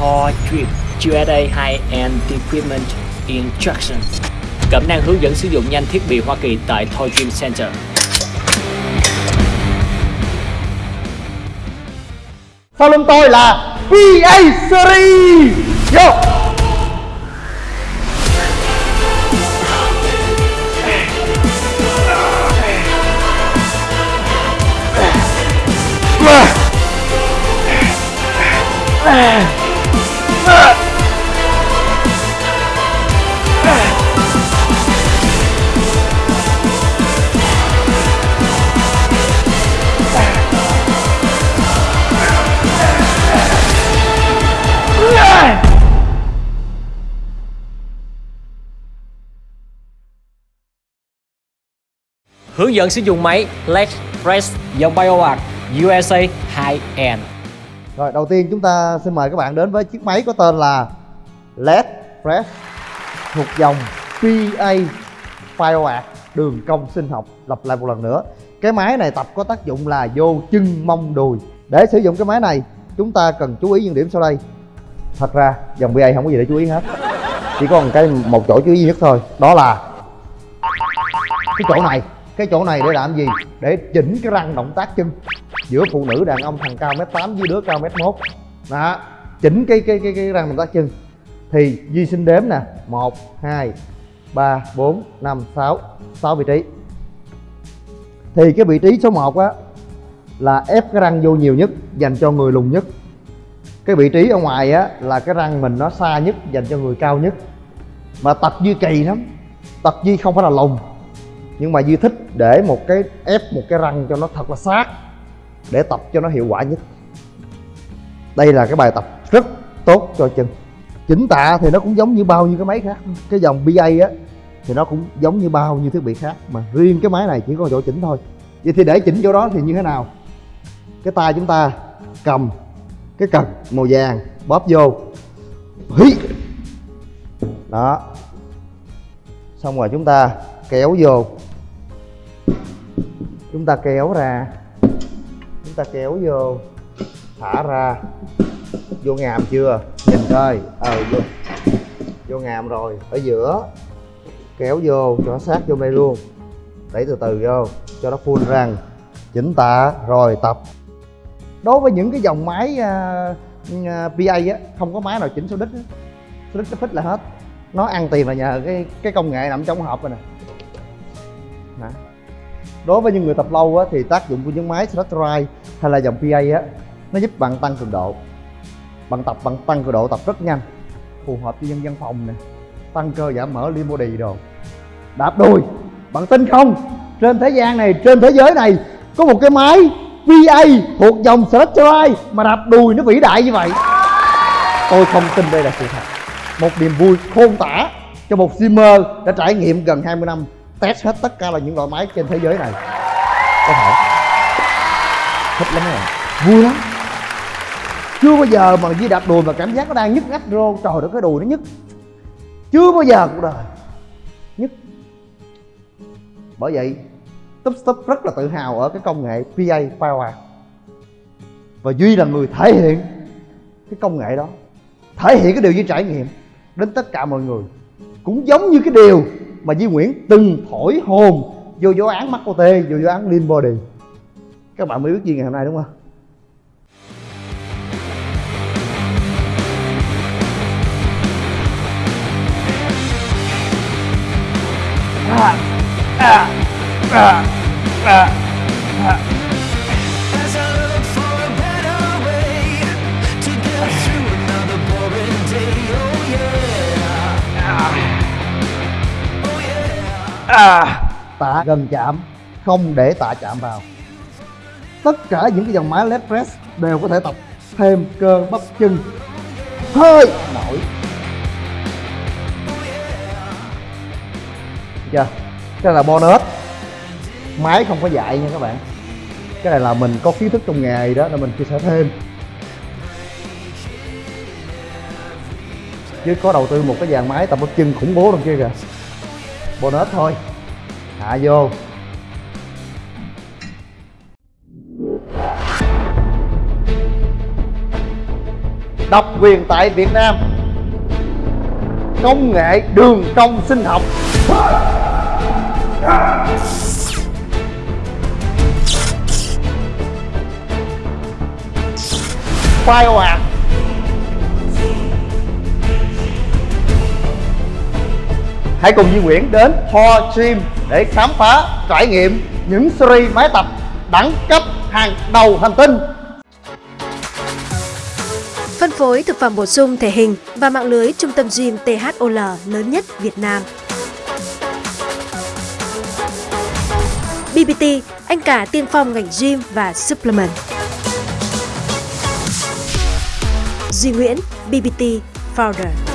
Thor Drip USA High-End Equipment Instruction. Cẩm năng hướng dẫn sử dụng nhanh thiết bị Hoa Kỳ tại Thor Dream Center. Sau lưng tôi là PA Series. Vô Hướng dẫn sử dụng máy Lex Press dòng BioArt USA High-End. Rồi, đầu tiên chúng ta xin mời các bạn đến với chiếc máy có tên là LED Press thuộc dòng PA BioArt đường cong sinh học, lặp lại một lần nữa. Cái máy này tập có tác dụng là vô chân mông đùi. Để sử dụng cái máy này, chúng ta cần chú ý những điểm sau đây. Thật ra, dòng PA không có gì để chú ý hết. Chỉ có một cái, một chỗ chú ý nhất thôi. Đó là cái chỗ này cái chỗ này để làm gì? Để chỉnh cái răng động tác chân. Giữa phụ nữ đàn ông thằng cao mét tám với đứa cao mét mốt. Đó, chỉnh cái cái cái cái răng động tác chân. Thì duy sinh đếm nè. Một, hai, ba, bốn, năm, sáu. Sáu vị trí. Thì cái vị trí số 1 á, là ép cái răng vô nhiều nhất, dành cho người lùn nhất. Cái vị trí ở ngoài á, là cái răng mình nó xa nhất, dành cho người cao nhất. Mà tập duy kỳ lắm. Tập duy không phải là lùn nhưng mà duy thích để một cái ép, một cái răng cho nó thật là sát, để tập cho nó hiệu quả nhất. Đây là cái bài tập rất tốt cho chân. Chỉnh tạ thì nó cũng giống như bao nhiêu cái máy khác. Cái dòng BA á, thì nó cũng giống như bao nhiêu thiết bị khác. Mà riêng cái máy này chỉ có chỗ chỉnh thôi. Vậy thì để chỉnh chỗ đó thì như thế nào? Cái tay chúng ta cầm cái cần màu vàng, bóp vô. Hí! Đó. Xong rồi chúng ta kéo vô chúng ta kéo ra. Chúng ta kéo vô thả ra. Vô ngàm chưa? Nhìn coi. Ờ vô. Vô ngàm rồi. Ở giữa. Kéo vô cho nó sát vô đây luôn. Đẩy từ từ vô cho nó full răng. Chỉnh tạ. Rồi tập. Đối với những cái dòng máy à, à, uh, uh, PA á không có máy nào chỉnh số đích á số đích nó phích là hết. Nó ăn tiền là nhờ cái cái công nghệ nằm trong hộp rồi nè. Hả? Đối với những người tập lâu á, thì tác dụng của những máy stretch Drive hay là dòng PA á, nó giúp bạn tăng cường độ. Bạn tập bằng tăng cường độ tập rất nhanh, phù hợp cho dân văn phòng nè, tăng cơ giảm mỡ lean body đồ. Đạp đùi, bạn tin không? Trên thế gian này, trên thế giới này, có một cái máy PA thuộc dòng stretch Drive mà đạp đùi nó vĩ đại như vậy. Tôi không tin đây là sự thật. Một niềm vui khôn tả cho một streamer đã trải nghiệm gần 20 năm test hết tất cả là những loại máy trên thế giới này. Có thể. Thích lắm rồi vui lắm. Chưa bao giờ mà Di đạp đùi mà cảm giác nó đang nhức nách rô. Trời đất cái đùi nó nhức. Chưa bao giờ cuộc đời nhức. Bởi vậy Túp Stop rất là tự hào ở cái công nghệ PA Power. Và Duy là người thể hiện cái công nghệ đó. Thể hiện cái điều Duy trải nghiệm đến tất cả mọi người. Cũng giống như cái điều mà Duy Nguyễn từng thổi hồn vô vô án mắc tê vô vô án lean body các bạn mới biết gì ngày hôm nay đúng không à, à, à, à. à. À. tạ gần chạm, không để tạ chạm vào. Tất cả những cái dòng máy leg press đều có thể tập thêm cơ bắp chân. Hơi nổi. Chưa? Cái này là bonus. Máy không có dạy nha các bạn. Cái này là mình có kiến thức trong nghề đó là mình chia sẻ thêm. Chứ có đầu tư một cái dàn máy tập bắp chân khủng bố đằng kia kìa bonus thôi. Hạ vô. Độc quyền tại Việt Nam. Công nghệ đường cong sinh học. Khoai hãy cùng Duy Nguyễn đến Ho Gym để khám phá trải nghiệm những series máy tập đẳng cấp hàng đầu hành tinh Phân phối thực phẩm bổ sung thể hình và mạng lưới trung tâm gym THOL lớn nhất Việt Nam. BBT, anh cả tiên phong ngành gym và supplement. Duy Nguyễn, BBT Founder.